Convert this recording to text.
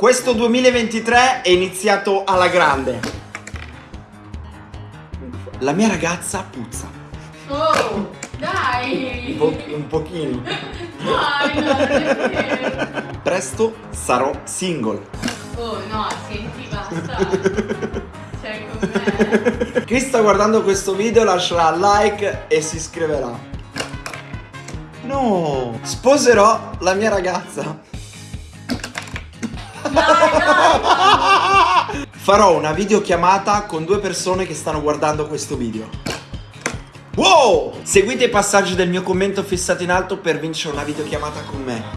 Questo 2023 è iniziato alla grande. La mia ragazza puzza. Oh, dai! Un, po- un pochino. Dai, no, perché? Presto sarò single. Oh, no, senti, basta. Cioè, con me. Chi sta guardando questo video lascerà like e si iscriverà. No, sposerò la mia ragazza. Farò una videochiamata con due persone che stanno guardando questo video. Wow! Seguite i passaggi del mio commento fissato in alto per vincere una videochiamata con me.